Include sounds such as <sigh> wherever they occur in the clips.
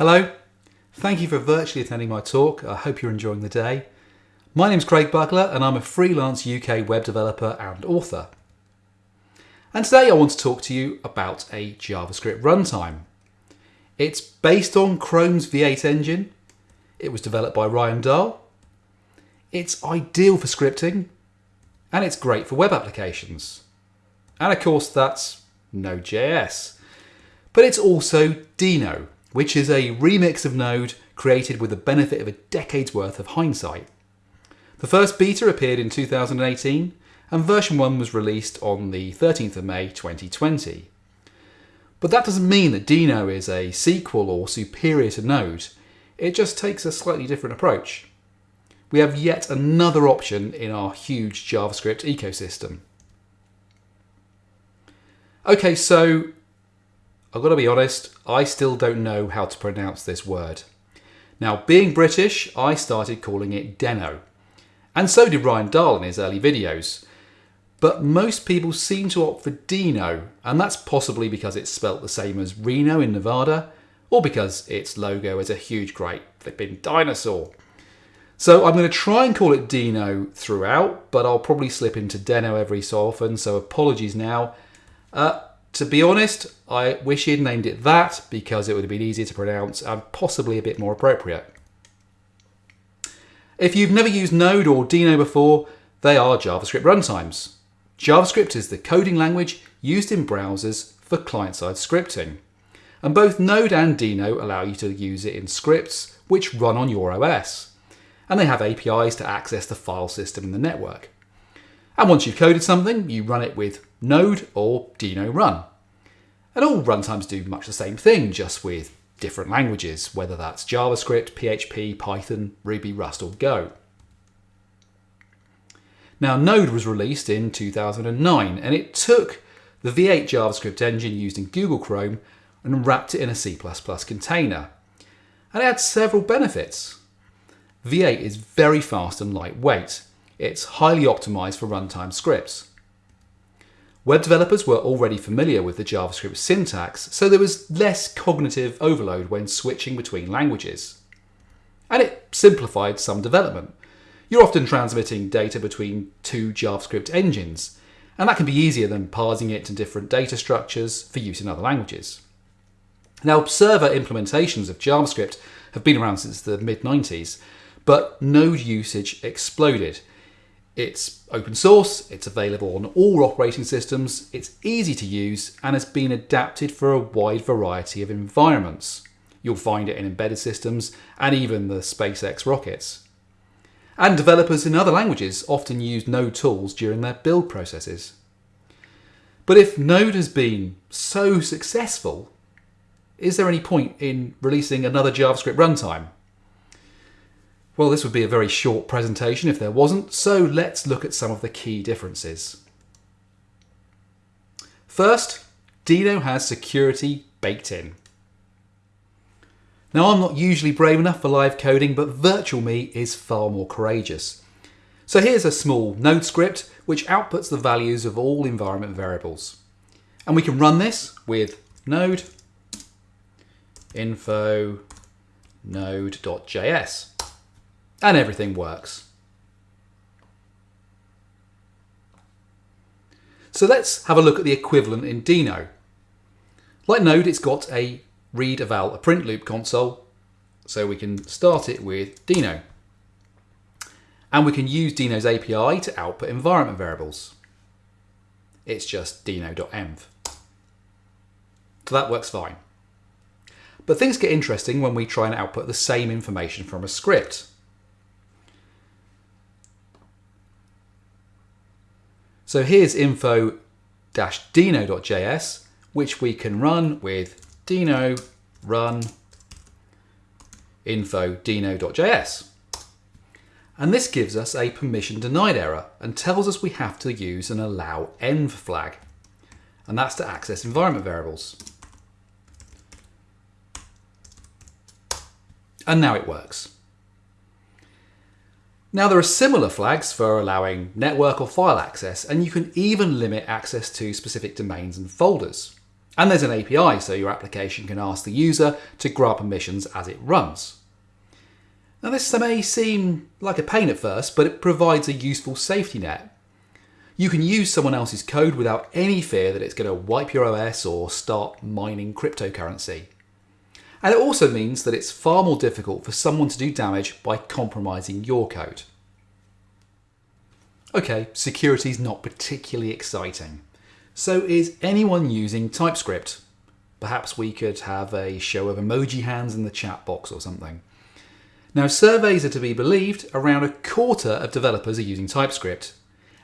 Hello, thank you for virtually attending my talk. I hope you're enjoying the day. My name's Craig Buckler and I'm a freelance UK web developer and author. And today I want to talk to you about a JavaScript runtime. It's based on Chrome's V8 engine. It was developed by Ryan Dahl. It's ideal for scripting and it's great for web applications. And of course that's Node.js. But it's also Deno, which is a remix of Node created with the benefit of a decade's worth of hindsight. The first beta appeared in 2018 and version 1 was released on the 13th of May 2020. But that doesn't mean that Deno is a sequel or superior to Node, it just takes a slightly different approach. We have yet another option in our huge JavaScript ecosystem. Okay, so I've got to be honest, I still don't know how to pronounce this word. Now, being British, I started calling it Deno. And so did Ryan Dahl in his early videos. But most people seem to opt for Dino, and that's possibly because it's spelt the same as Reno in Nevada, or because its logo is a huge great flipping dinosaur. So I'm going to try and call it Dino throughout, but I'll probably slip into Deno every so often, so apologies now. Uh, to be honest, I wish he'd named it that because it would have been easier to pronounce and possibly a bit more appropriate. If you've never used Node or Deno before, they are JavaScript runtimes. JavaScript is the coding language used in browsers for client-side scripting. And both Node and Deno allow you to use it in scripts which run on your OS. And they have APIs to access the file system in the network. And once you've coded something, you run it with Node or Deno run. And all runtimes do much the same thing, just with different languages, whether that's JavaScript, PHP, Python, Ruby, Rust or Go. Now Node was released in 2009 and it took the V8 JavaScript engine used in Google Chrome and wrapped it in a C++ container. And it had several benefits. V8 is very fast and lightweight, it's highly optimized for runtime scripts. Web developers were already familiar with the JavaScript syntax, so there was less cognitive overload when switching between languages. And it simplified some development. You're often transmitting data between two JavaScript engines, and that can be easier than parsing it to different data structures for use in other languages. Now, server implementations of JavaScript have been around since the mid 90s, but Node usage exploded it's open source, it's available on all operating systems, it's easy to use, and has been adapted for a wide variety of environments. You'll find it in embedded systems and even the SpaceX rockets. And developers in other languages often use Node tools during their build processes. But if Node has been so successful, is there any point in releasing another JavaScript runtime? Well, this would be a very short presentation if there wasn't, so let's look at some of the key differences. First, Deno has security baked in. Now, I'm not usually brave enough for live coding, but Virtual Me is far more courageous. So here's a small node script which outputs the values of all environment variables. And we can run this with node info node.js and everything works. So let's have a look at the equivalent in Deno. Like Node, it's got a read eval a print loop console, so we can start it with Deno. And we can use Deno's API to output environment variables. It's just Deno.env. So that works fine. But things get interesting when we try and output the same information from a script. So here's info-deno.js, which we can run with deno run info-deno.js. And this gives us a permission denied error and tells us we have to use an allow env flag. And that's to access environment variables. And now it works. Now there are similar flags for allowing network or file access, and you can even limit access to specific domains and folders. And there's an API so your application can ask the user to grant permissions as it runs. Now, this may seem like a pain at first, but it provides a useful safety net. You can use someone else's code without any fear that it's going to wipe your OS or start mining cryptocurrency. And it also means that it's far more difficult for someone to do damage by compromising your code. Okay, security is not particularly exciting. So is anyone using TypeScript? Perhaps we could have a show of emoji hands in the chat box or something. Now, surveys are to be believed, around a quarter of developers are using TypeScript,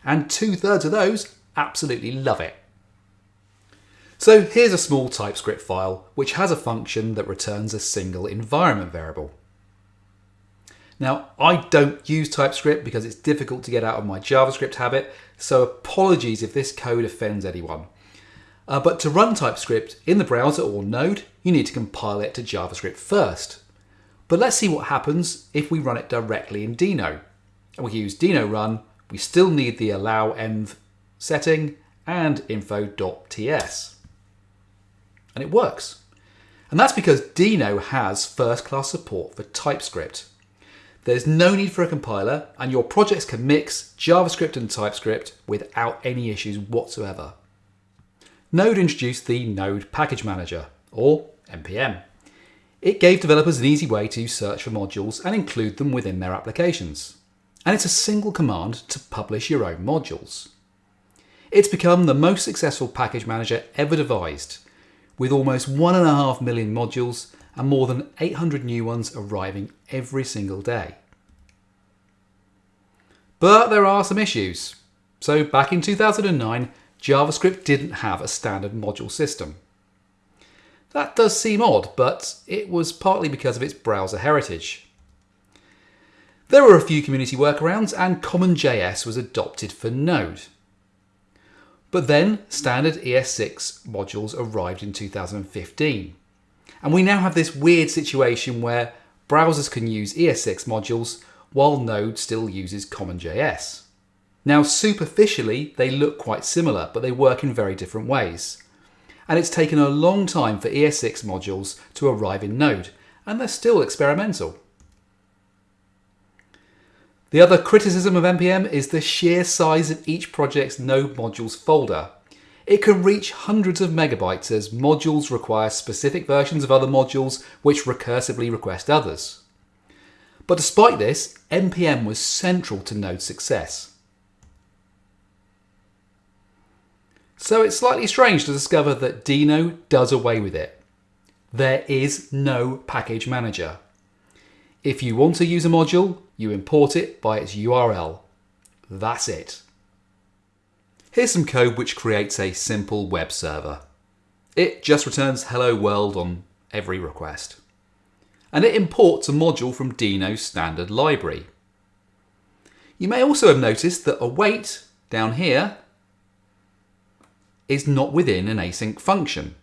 and two thirds of those absolutely love it. So here's a small TypeScript file which has a function that returns a single environment variable. Now, I don't use TypeScript because it's difficult to get out of my JavaScript habit, so apologies if this code offends anyone. Uh, but to run TypeScript in the browser or Node, you need to compile it to JavaScript first. But let's see what happens if we run it directly in Deno. And we use Deno run, we still need the allow env setting and info.ts. And it works. And that's because Deno has first class support for TypeScript. There's no need for a compiler, and your projects can mix JavaScript and TypeScript without any issues whatsoever. Node introduced the Node Package Manager, or NPM. It gave developers an easy way to search for modules and include them within their applications. And it's a single command to publish your own modules. It's become the most successful package manager ever devised, with almost 1.5 million modules and more than 800 new ones arriving every single day. But there are some issues. So back in 2009, JavaScript didn't have a standard module system. That does seem odd, but it was partly because of its browser heritage. There were a few community workarounds and CommonJS was adopted for Node. But then standard ES6 modules arrived in 2015. And we now have this weird situation where browsers can use ES6 modules while Node still uses CommonJS. Now superficially they look quite similar, but they work in very different ways and it's taken a long time for ES6 modules to arrive in Node, and they're still experimental. The other criticism of NPM is the sheer size of each project's Node modules folder. It can reach hundreds of megabytes as modules require specific versions of other modules which recursively request others. But despite this, NPM was central to Node's success. So it's slightly strange to discover that Deno does away with it. There is no package manager. If you want to use a module, you import it by its URL. That's it. Here's some code which creates a simple web server. It just returns hello world on every request. And it imports a module from Deno's standard library. You may also have noticed that await down here is not within an async function.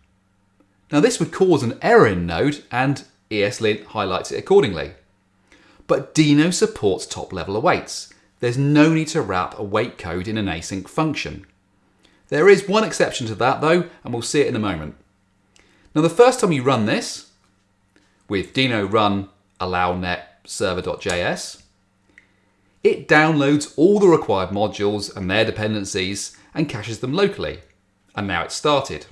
Now this would cause an error in Node and ESLint highlights it accordingly. But Deno supports top level awaits. There's no need to wrap await code in an async function. There is one exception to that though, and we'll see it in a moment. Now the first time you run this, with Deno run allownet server.js, it downloads all the required modules and their dependencies and caches them locally and now it's started.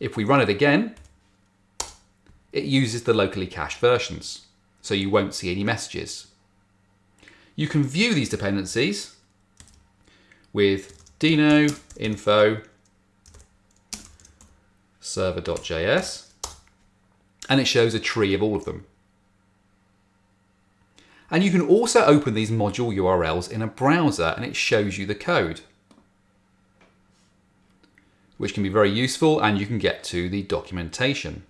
If we run it again, it uses the locally cached versions, so you won't see any messages. You can view these dependencies with deno info server.js and it shows a tree of all of them. And you can also open these module URLs in a browser and it shows you the code which can be very useful and you can get to the documentation.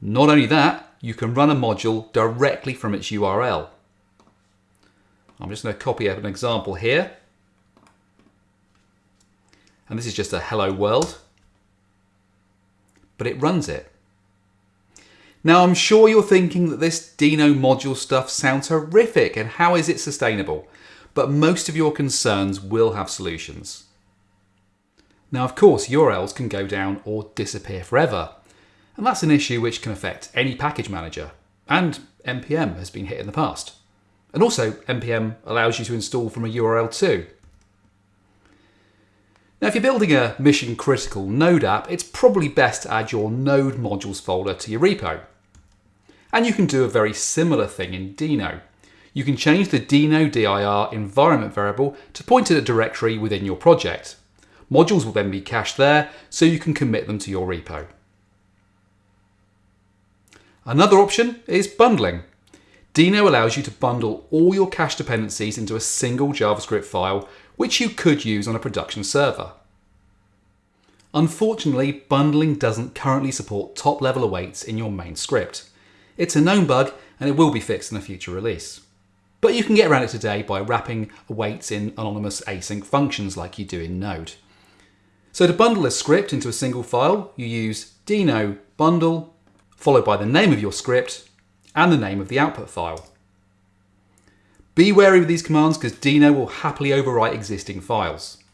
Not only that, you can run a module directly from its URL. I'm just going to copy up an example here. And this is just a hello world. But it runs it. Now I'm sure you're thinking that this Deno module stuff sounds horrific and how is it sustainable? But most of your concerns will have solutions. Now, of course, URLs can go down or disappear forever, and that's an issue which can affect any package manager, and npm has been hit in the past. And also, npm allows you to install from a URL too. Now, if you're building a mission critical Node app, it's probably best to add your Node modules folder to your repo. And you can do a very similar thing in Deno. You can change the Deno dir environment variable to point at a directory within your project. Modules will then be cached there, so you can commit them to your repo. Another option is bundling. Deno allows you to bundle all your cache dependencies into a single JavaScript file, which you could use on a production server. Unfortunately, bundling doesn't currently support top-level awaits in your main script. It's a known bug and it will be fixed in a future release. But you can get around it today by wrapping awaits in anonymous async functions like you do in Node. So to bundle a script into a single file, you use deno bundle, followed by the name of your script and the name of the output file. Be wary with these commands because Deno will happily overwrite existing files.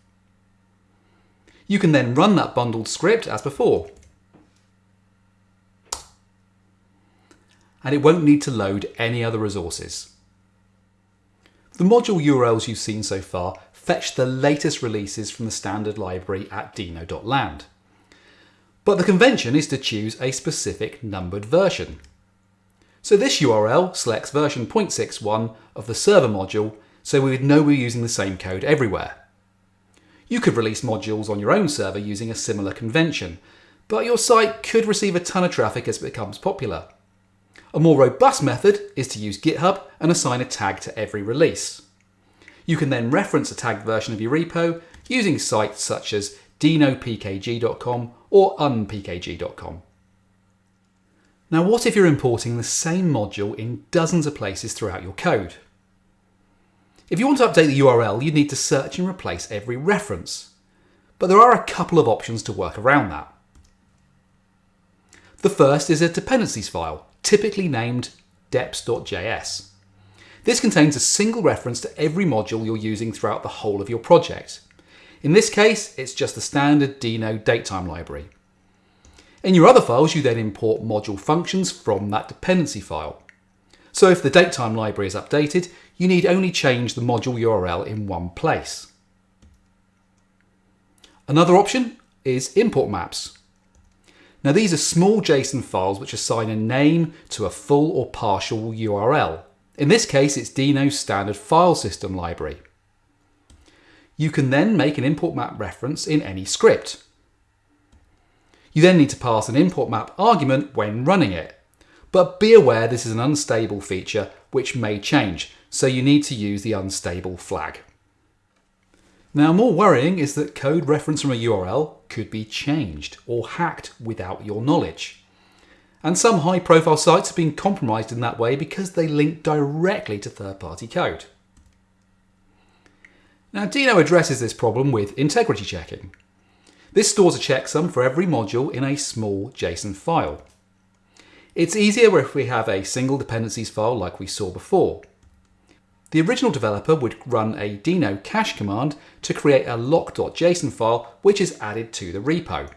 You can then run that bundled script as before. And it won't need to load any other resources. The module URLs you've seen so far fetch the latest releases from the standard library at deno.land. But the convention is to choose a specific numbered version. So this URL selects version 0.61 of the server module so we would know we're using the same code everywhere. You could release modules on your own server using a similar convention, but your site could receive a ton of traffic as it becomes popular. A more robust method is to use GitHub and assign a tag to every release. You can then reference a tagged version of your repo using sites such as denopkg.com or unpkg.com. Now what if you're importing the same module in dozens of places throughout your code? If you want to update the URL, you need to search and replace every reference. But there are a couple of options to work around that. The first is a dependencies file, typically named deps.js. This contains a single reference to every module you're using throughout the whole of your project. In this case, it's just the standard Deno datetime library. In your other files, you then import module functions from that dependency file. So if the datetime library is updated, you need only change the module URL in one place. Another option is import maps. Now these are small JSON files which assign a name to a full or partial URL. In this case, it's Deno's standard file system library. You can then make an import map reference in any script. You then need to pass an import map argument when running it. But be aware this is an unstable feature which may change, so you need to use the unstable flag. Now more worrying is that code reference from a URL could be changed or hacked without your knowledge. And some high profile sites have been compromised in that way because they link directly to third party code. Now Deno addresses this problem with integrity checking. This stores a checksum for every module in a small JSON file. It's easier if we have a single dependencies file like we saw before. The original developer would run a deno cache command to create a lock.json file which is added to the repo.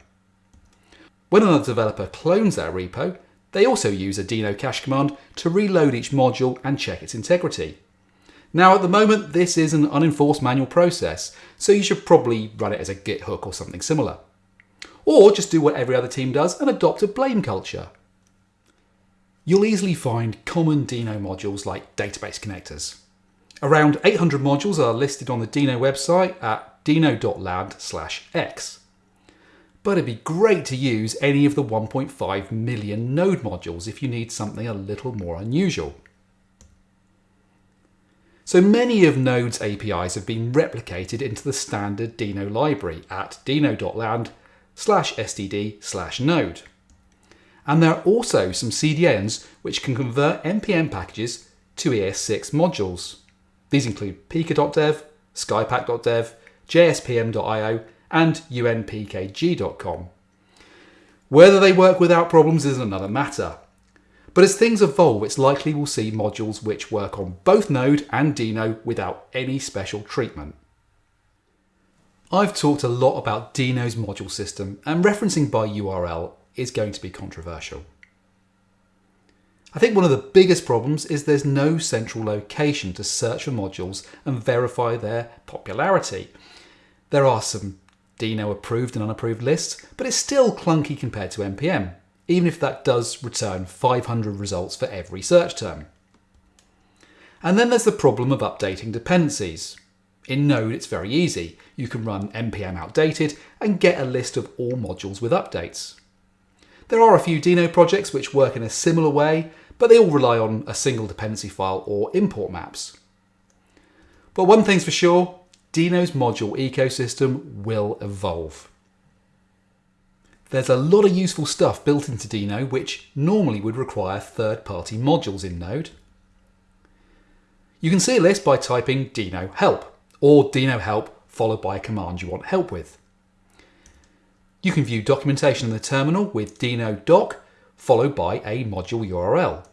When another developer clones that repo, they also use a deno cache command to reload each module and check its integrity. Now at the moment this is an unenforced manual process, so you should probably run it as a git hook or something similar. Or just do what every other team does and adopt a blame culture. You'll easily find common Deno modules like database connectors. Around 800 modules are listed on the Deno website at deno.land x. But it'd be great to use any of the 1.5 million node modules if you need something a little more unusual. So many of Node's APIs have been replicated into the standard Deno library at deno.land slash std slash node. And there are also some CDNs which can convert NPM packages to ES6 modules. These include pika.dev, skypack.dev, jspm.io, and unpkg.com. Whether they work without problems is another matter. But as things evolve, it's likely we'll see modules which work on both Node and Deno without any special treatment. I've talked a lot about Deno's module system, and referencing by URL is going to be controversial. I think one of the biggest problems is there's no central location to search for modules and verify their popularity. There are some Deno approved and unapproved lists, but it's still clunky compared to NPM, even if that does return 500 results for every search term. And then there's the problem of updating dependencies. In Node, it's very easy. You can run npm outdated and get a list of all modules with updates. There are a few Deno projects which work in a similar way, but they all rely on a single dependency file or import maps. But one thing's for sure, Deno's module ecosystem will evolve. There's a lot of useful stuff built into Deno which normally would require third-party modules in Node. You can see a list by typing Deno help or Deno help followed by a command you want help with. You can view documentation in the terminal with Deno doc followed by a module URL.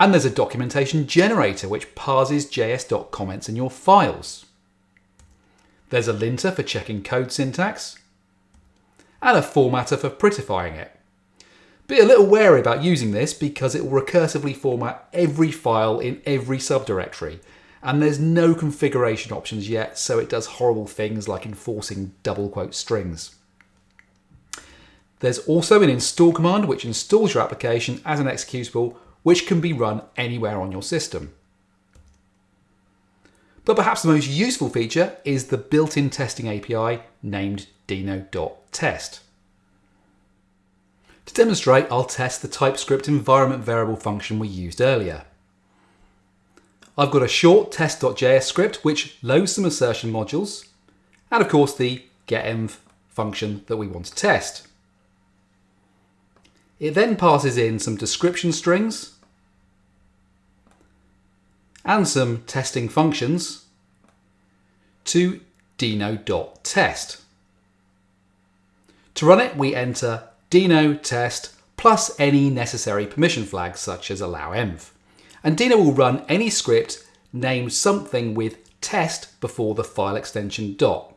And there's a documentation generator which parses JS comments in your files. There's a linter for checking code syntax and a formatter for prettifying it. Be a little wary about using this because it will recursively format every file in every subdirectory and there's no configuration options yet, so it does horrible things like enforcing double quote strings. There's also an install command which installs your application as an executable, which can be run anywhere on your system. But perhaps the most useful feature is the built-in testing API named Deno.test. To demonstrate, I'll test the TypeScript environment variable function we used earlier. I've got a short test.js script which loads some assertion modules, and of course the getenv function that we want to test. It then passes in some description strings and some testing functions to Deno.test. To run it, we enter deno test plus any necessary permission flags such as allow env and Deno will run any script named something with test before the file extension dot.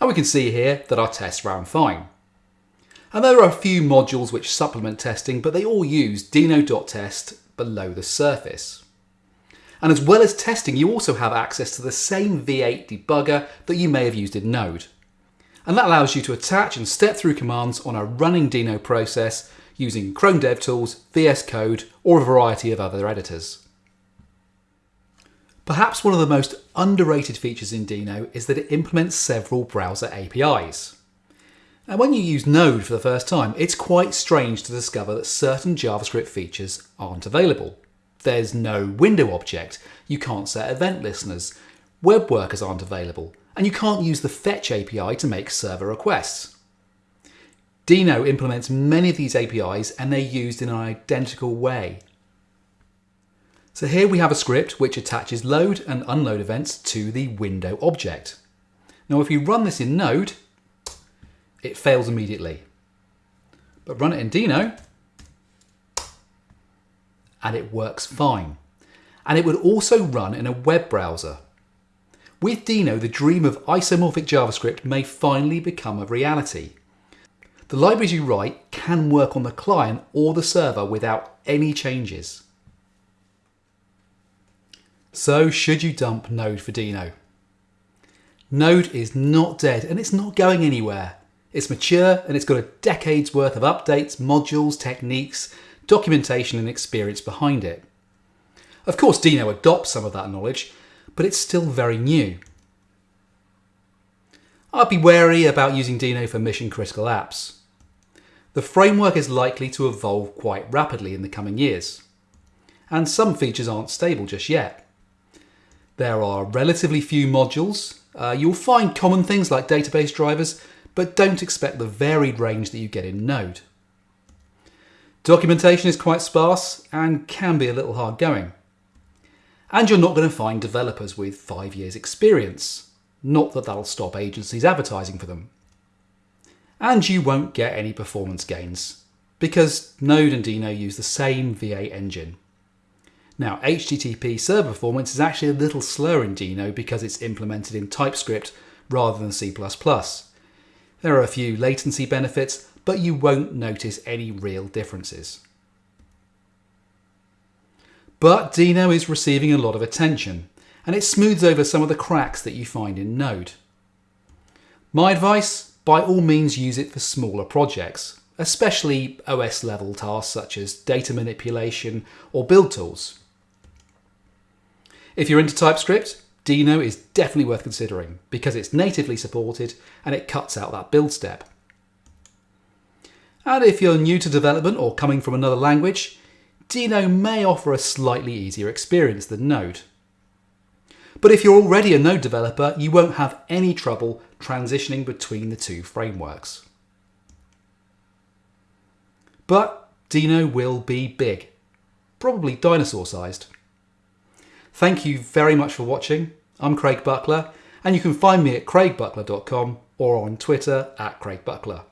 And we can see here that our test ran fine. And there are a few modules which supplement testing, but they all use Deno.test below the surface. And as well as testing, you also have access to the same V8 debugger that you may have used in Node. And that allows you to attach and step through commands on a running Deno process using Chrome DevTools, VS Code, or a variety of other editors. Perhaps one of the most underrated features in Deno is that it implements several browser APIs. And when you use Node for the first time, it's quite strange to discover that certain JavaScript features aren't available. There's no window object, you can't set event listeners, web workers aren't available, and you can't use the Fetch API to make server requests. Deno implements many of these APIs and they're used in an identical way. So here we have a script which attaches load and unload events to the window object. Now if you run this in Node, it fails immediately. But run it in Deno and it works fine. And it would also run in a web browser. With Deno, the dream of isomorphic JavaScript may finally become a reality. The libraries you write can work on the client or the server without any changes. So should you dump Node for Deno? Node is not dead and it's not going anywhere. It's mature and it's got a decade's worth of updates, modules, techniques, documentation and experience behind it. Of course Deno adopts some of that knowledge, but it's still very new. I'd be wary about using Deno for mission critical apps. The framework is likely to evolve quite rapidly in the coming years, and some features aren't stable just yet. There are relatively few modules. Uh, you'll find common things like database drivers, but don't expect the varied range that you get in Node. Documentation is quite sparse and can be a little hard going. And you're not going to find developers with five years experience. Not that that'll stop agencies advertising for them. And you won't get any performance gains because Node and Deno use the same V8 engine. Now, HTTP server performance is actually a little slower in Deno because it's implemented in TypeScript rather than C++. There are a few latency benefits, but you won't notice any real differences. But Deno is receiving a lot of attention, and it smooths over some of the cracks that you find in Node. My advice, by all means use it for smaller projects, especially OS level tasks such as data manipulation or build tools. If you're into TypeScript, Deno is definitely worth considering because it's natively supported and it cuts out that build step. And if you're new to development or coming from another language, Deno may offer a slightly easier experience than Node. But if you're already a Node developer, you won't have any trouble transitioning between the two frameworks. But Deno will be big, probably dinosaur sized. Thank you very much for watching. I'm Craig Buckler, and you can find me at craigbuckler.com or on Twitter at craigbuckler.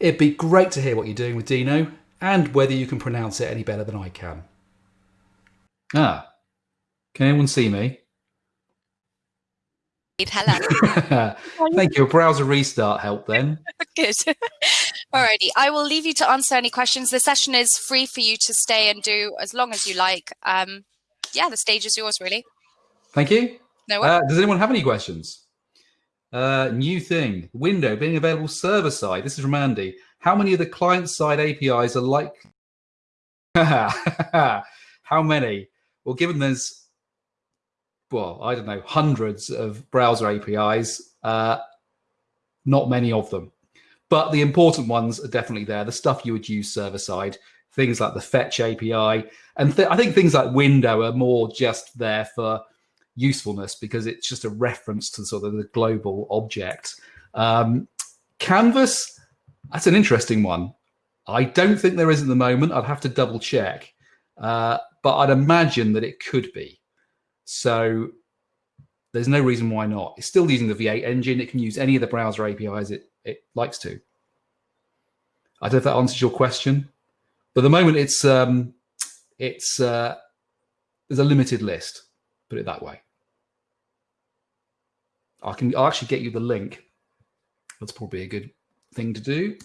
It'd be great to hear what you're doing with Deno and whether you can pronounce it any better than I can. Ah, can anyone see me? Hello. <laughs> Thank you. A browser restart helped then. <laughs> Good. <laughs> Alrighty, I will leave you to answer any questions. The session is free for you to stay and do as long as you like. Um, yeah, the stage is yours, really. Thank you. No uh, does anyone have any questions? Uh, new thing, window being available server side. This is from Andy. How many of the client side APIs are like? <laughs> How many? Well, given there's, well, I don't know, hundreds of browser APIs, uh, not many of them. But the important ones are definitely there. The stuff you would use server side, things like the fetch API. And th I think things like window are more just there for usefulness because it's just a reference to sort of the global object. Um, Canvas, that's an interesting one. I don't think there is at the moment. I'd have to double check, uh, but I'd imagine that it could be. So there's no reason why not. It's still using the V8 engine. It can use any of the browser APIs it, it likes to. I don't know if that answers your question, but at the moment it's um, it's uh, there's a limited list. Put it that way. I can I'll actually get you the link. That's probably a good thing to do.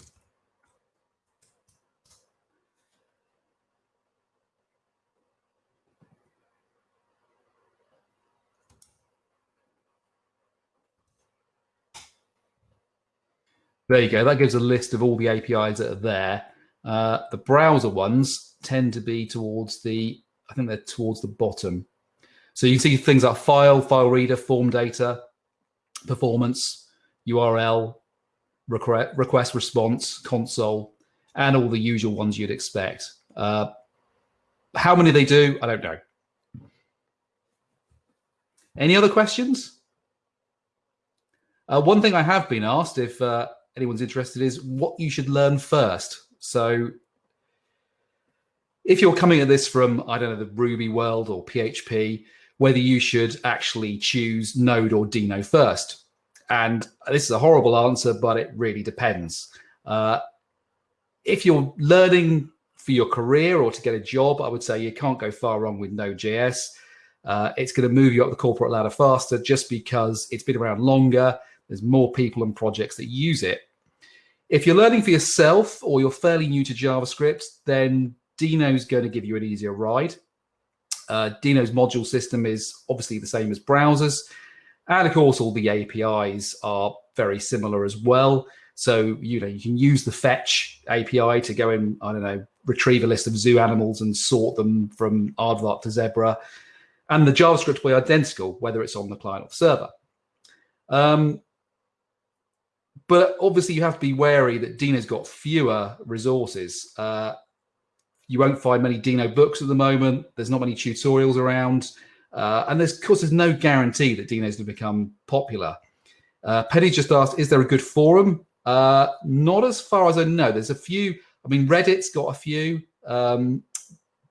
There you go. That gives a list of all the APIs that are there. Uh, the browser ones tend to be towards the, I think they're towards the bottom. So you see things like file, file reader, form data, performance, URL, request, request response, console, and all the usual ones you'd expect. Uh, how many they do, I don't know. Any other questions? Uh, one thing I have been asked, if uh, anyone's interested, is what you should learn first. So if you're coming at this from, I don't know, the Ruby world or PHP, whether you should actually choose Node or Deno first. And this is a horrible answer, but it really depends. Uh, if you're learning for your career or to get a job, I would say you can't go far wrong with Node.js. Uh, it's going to move you up the corporate ladder faster just because it's been around longer. There's more people and projects that use it. If you're learning for yourself or you're fairly new to JavaScript, then Deno is going to give you an easier ride. Uh, Deno's module system is obviously the same as browsers. And of course, all the APIs are very similar as well. So, you know, you can use the fetch API to go and, I don't know, retrieve a list of zoo animals and sort them from aardvark to zebra. And the JavaScript will be identical, whether it's on the client or the server. Um, but obviously you have to be wary that Deno's got fewer resources. Uh, you won't find many Deno books at the moment. There's not many tutorials around. Uh, and there's, of course, there's no guarantee that Deno's going to become popular. Uh, Penny just asked, is there a good forum? Uh, not as far as I know. There's a few. I mean, Reddit's got a few, um,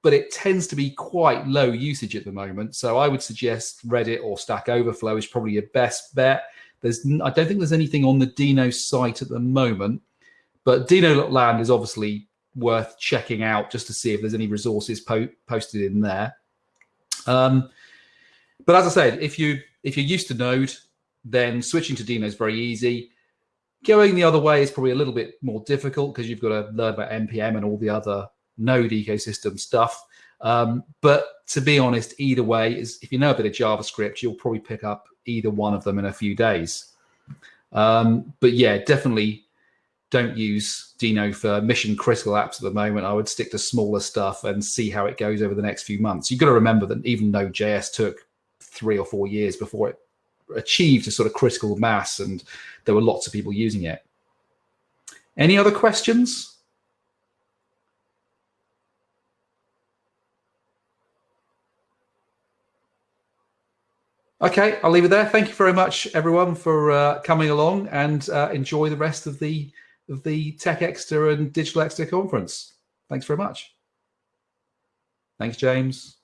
but it tends to be quite low usage at the moment. So I would suggest Reddit or Stack Overflow is probably your best bet. There's, I don't think there's anything on the Deno site at the moment, but Deno Land is obviously worth checking out just to see if there's any resources po- posted in there. Um, but as I said, if you if you're used to Node, then switching to Deno is very easy. Going the other way is probably a little bit more difficult because you've got to learn about npm and all the other Node ecosystem stuff. Um, but to be honest, either way is if you know a bit of JavaScript, you'll probably pick up either one of them in a few days. Um, but yeah, definitely don't use Deno for mission critical apps at the moment. I would stick to smaller stuff and see how it goes over the next few months. You've got to remember that even Node.js took three or four years before it achieved a sort of critical mass and there were lots of people using it. Any other questions? Okay, I'll leave it there. Thank you very much, everyone, for uh, coming along and uh, enjoy the rest of the of the TechExeter and Digital Exeter conference. Thanks very much. Thanks, James.